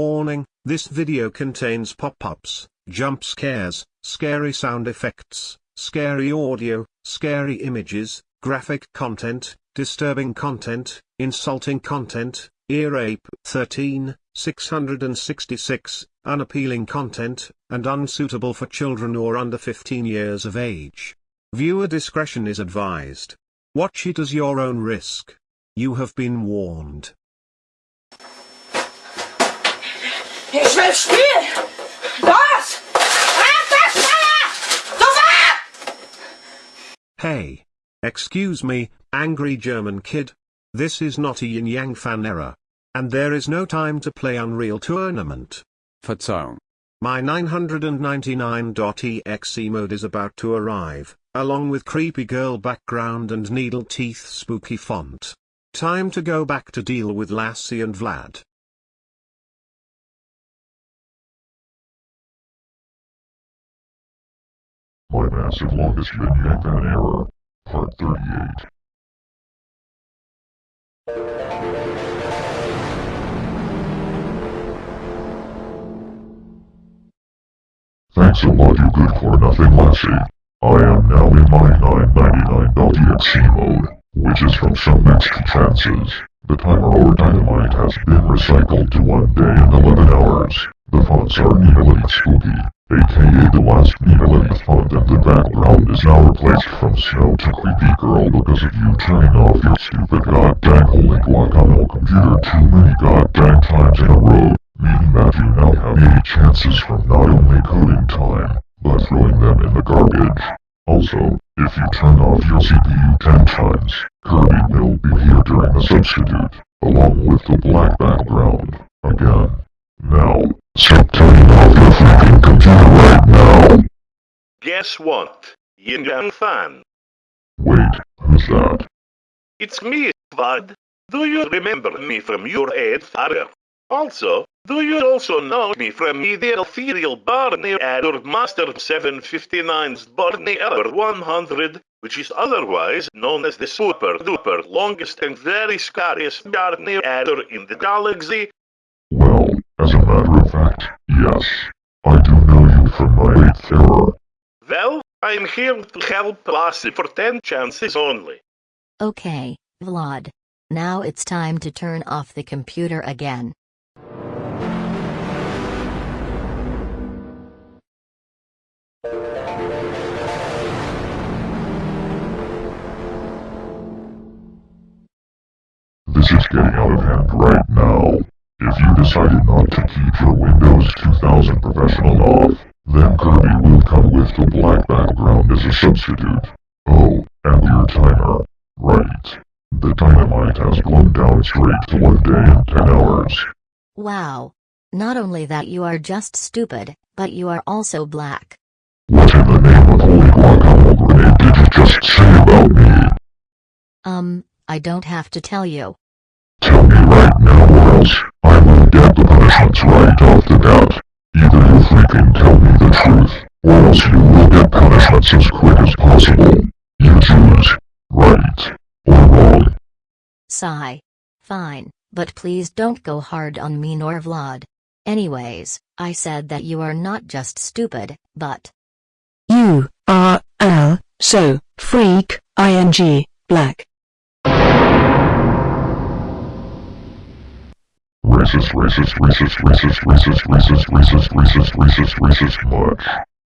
Warning, this video contains pop-ups, jump scares, scary sound effects, scary audio, scary images, graphic content, disturbing content, insulting content, ear rape 13, 666, unappealing content, and unsuitable for children or under 15 years of age. Viewer discretion is advised. Watch it as your own risk. You have been warned. Ich will spielen! Los! Das Hey! Excuse me, angry German kid. This is not a yin yang fan error. And there is no time to play Unreal Tournament. Verzeihung. My 999.exe mode is about to arrive, along with creepy girl background and needle teeth spooky font. Time to go back to deal with Lassie and Vlad. My massive longest yin yang fan error. Part 38. Thanks a lot you good for nothing lassie. I am now in my 999.exe mode, which is from some extra chances. The timer or dynamite has been recycled to 1 day and 11 hours. The fonts are nearly Spooky, aka the last Neolithic font and the background is now replaced from Snow to Creepy Girl because of you turning off your stupid goddamn holy guacamole computer too many goddamn times in a row, meaning that you now have 80 chances from not only coding time, but throwing them in the garbage. Also, if you turn off your CPU 10 times, Kirby will be here during the substitute, along with the black background, again. Now, stop turning off your freaking computer right now! Guess what? Yin Yang fan. Wait, who's that? It's me, Vlad. Do you remember me from your ad father? Also, do you also know me from me the ethereal Barney Adder Master 759's Barney Adder 100, which is otherwise known as the super duper longest and very scariest Barney Adder in the galaxy? Well, as a matter of fact, yes. I do know you from my eighth error. Well, I'm here to help Lassie for 10 chances only. Okay, Vlad. Now it's time to turn off the computer again. This is getting out of hand right now. If you decided not to keep your Windows 2000 professional off, then Kirby will come with the black background as a substitute. Oh, and your timer. Right. The dynamite has blown down straight to one day and 10 hours. Wow. Not only that you are just stupid, but you are also black. What in the name of holy guacamole grenade did you just say about me? Um, I don't have to tell you. Tell me right now else I will get the punishments right off the bat. Either you freaking tell me the truth, or else you will get punishments as quick as possible. You choose. Right. Or wrong. Sigh. Fine, but please don't go hard on me nor Vlad. Anyways, I said that you are not just stupid, but. You are Al, so, freak, ing, black. Racist, racist, racist, racist, racist, racist, racist, racist, racist, racist much.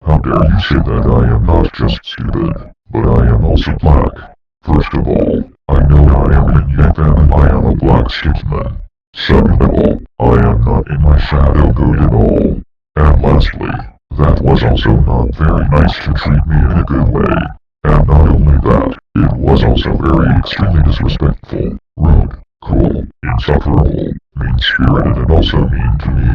How dare you say that I am not just stupid, but I am also black. First of all, I know I am in Yankan and I am a black statesman. Second of all, I am not in my shadow good at all. And lastly, that was also not very nice to treat me in a good way. And not only that, it was also very extremely disrespectful, rude, cruel, insufferable, mean-spirited and also mean to me.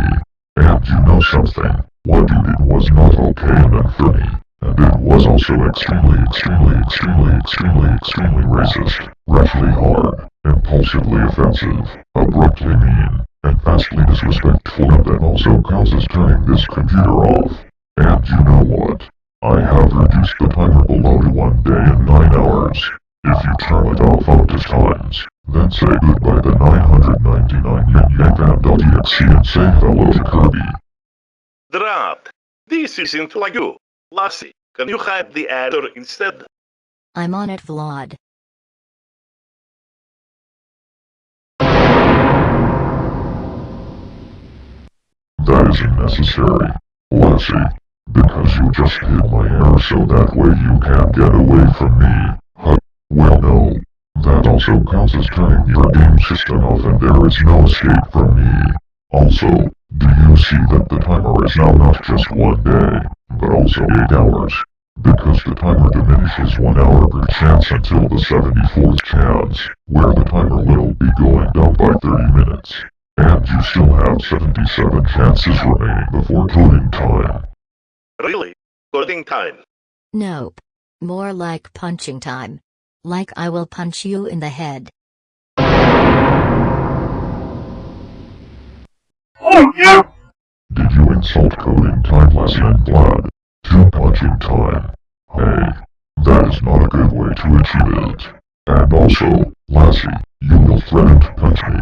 And you know something, what you did was not okay and unfunny, and it was also extremely extremely extremely extremely extremely racist, roughly hard, impulsively offensive, abruptly mean, and vastly disrespectful and that also causes turning this computer off. And you know what? I have reduced the timer below to one day and nine hours. If you turn it off up to times, then say goodbye to 999 yen yen fan.exe and say hello to Kirby. Drat. This isn't like you. Lassie, can you hide the adder instead? I'm on it, Vlad. That isn't necessary, Lassie, because you just hit my hair so that way you can't get away from me. Huh, well no. That also counts as turning your game system off and there is no escape from me. Also, do you see that the timer is now not just one day, but also 8 hours? Because the timer diminishes 1 hour per chance until the 74th chance, where the timer will be going down by 30 minutes. And you still have 77 chances remaining before coding time. Really? Coding time. Nope. More like punching time. Like I will punch you in the head. Oh Did you insult coding time, Lassie and Vlad? To punching time. Hey, that is not a good way to achieve it. And also, Lassie, you will threaten to punch me.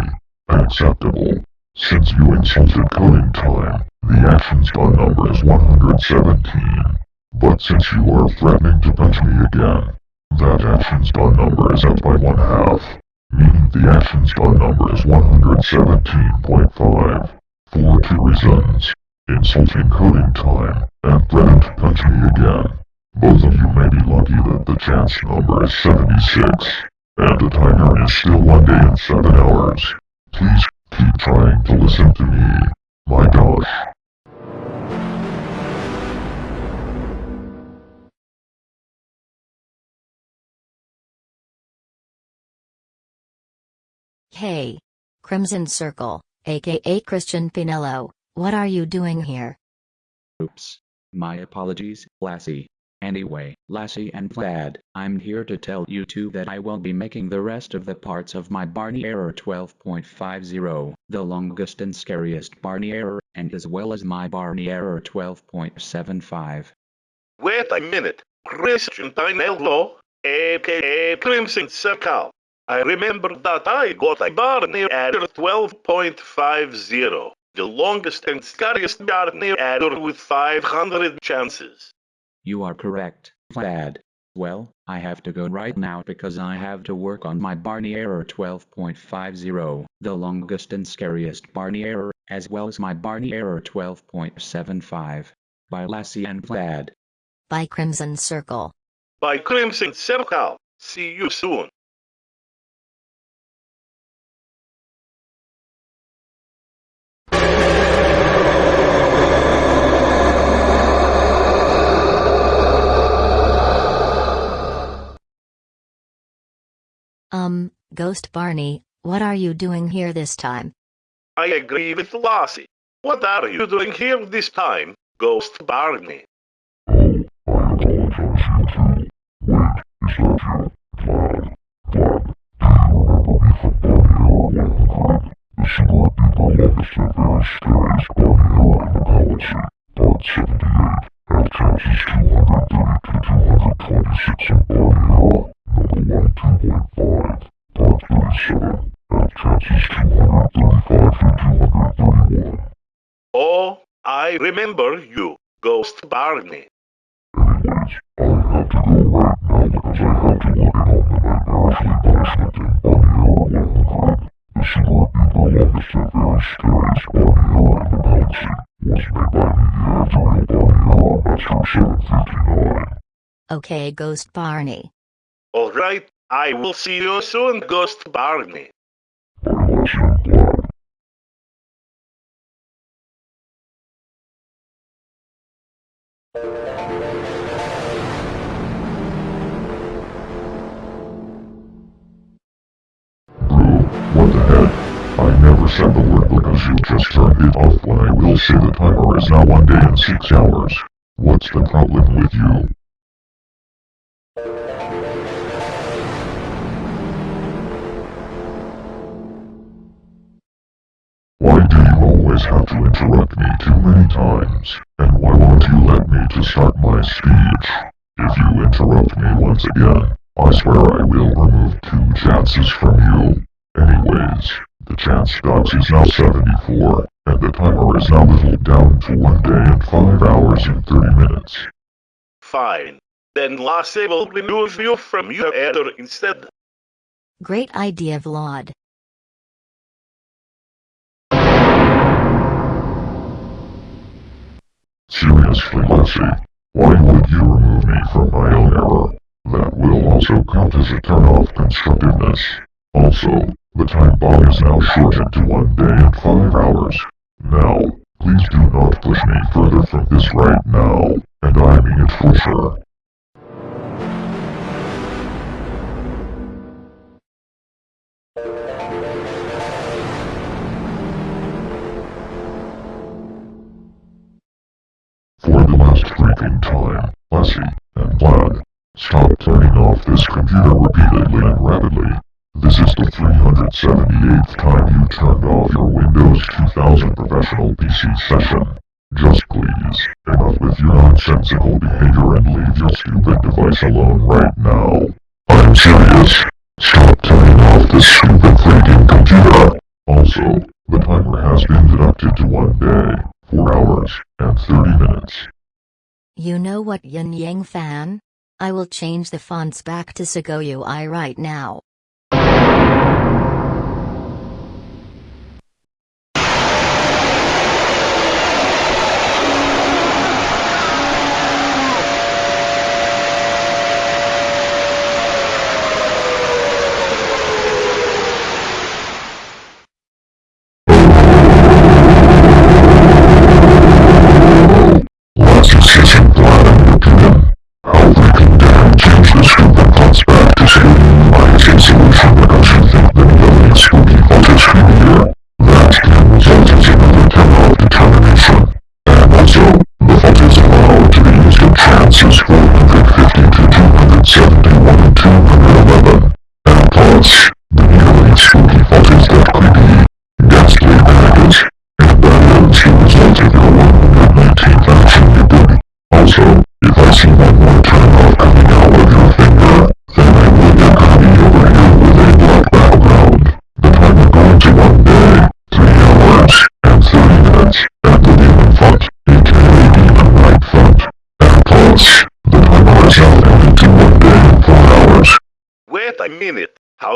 Unacceptable. Since you insulted coding time, the action's gun number is 117. But since you are threatening to punch me again, that action's gun number is up by one half. Meaning the action's gun number is 117.5. For two reasons. Insulting coding time, and threatening to punch me again. Both of you may be lucky that the chance number is 76, and the timer is still 1 day and 7 hours. Please keep trying to listen to me. My gosh. Hey. Crimson Circle, aka Christian Pinello, what are you doing here? Oops. My apologies, Lassie. Anyway, Lassie and Vlad, I'm here to tell you two that I will be making the rest of the parts of my Barney Error 12.50, the longest and scariest Barney Error, and as well as my Barney Error 12.75. Wait a minute. Christian Pinello, aka Crimson Circle. I remember that I got a Barney error 12.50. The longest and scariest Barney error with 500 chances. You are correct, Vlad. Well, I have to go right now because I have to work on my Barney Error 12.50, the longest and scariest Barney Error, as well as my Barney Error 12.75. By Lassie and Vlad. By Crimson Circle. By Crimson Circle. See you soon. Um, Ghost Barney, what are you doing here this time? I agree with Lassie. What are you doing here this time, Ghost Barney? I remember you, Ghost Barney. Okay, Ghost Barney. Alright, I will see you soon, Ghost Barney. What the? I never said the word because you just turned it off when I will say the timer is now 1 day and 6 hours. What's the problem with you? Why do you always have to interrupt me too many times? And why won't you let me to start my speech? If you interrupt me once again, I swear I will remove two chances from you. Anyways, the chance box is now 74, and the timer is now whittled down to 1 day and 5 hours and 30 minutes. Fine. Then Lassie will remove you from your error instead. Great idea, Vlad. Seriously, Lassie, why would you remove me from my own error? That will also count as a turn off constructiveness. Also, the time bomb is now shortened to 1 day and 5 hours. Now, please do not push me further from this right now, and I mean it for sure. Time, Lassie and Vlad, stop turning off this computer repeatedly and rapidly. This is the 378th time you turned off your Windows 2000 professional PC session. Just please, enough with your nonsensical behavior and leave your stupid device alone right now. I'm serious. Stop turning off this stupid freaking computer. Also, the timer has been deducted to one day, four hours, and 30 minutes. You know what, Yin Yang fan? I will change the fonts back to Segoe UI right now.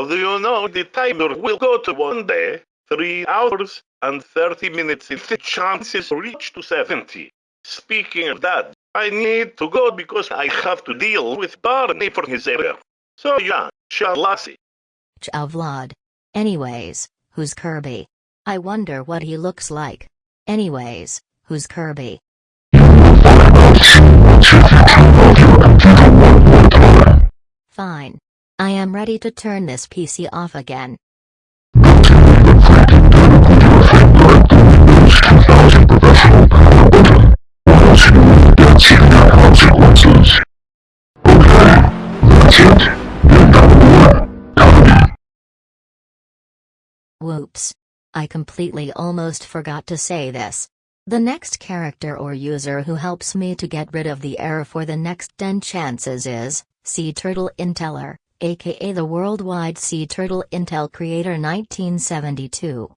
Do you know the timer will go to one day, three hours, and 30 minutes if the chances reach to 70? Speaking of that, I need to go because I have to deal with Barney for his error. So yeah, Shalassi. Ciao, uh, Vlad. Anyways, who's Kirby? I wonder what he looks like. Anyways, who's Kirby? Fine. I am ready to turn this PC off again. Don't you even freaking dare to put your finger at the Windows 2000 professional power button, or else you will get severe consequences. Okay, that's it. Get on Whoops. I completely almost forgot to say this. The next character or user who helps me to get rid of the error for the next 10 chances is Sea Turtle Inteller, aka the worldwide Sea Turtle Intel Creator 1972.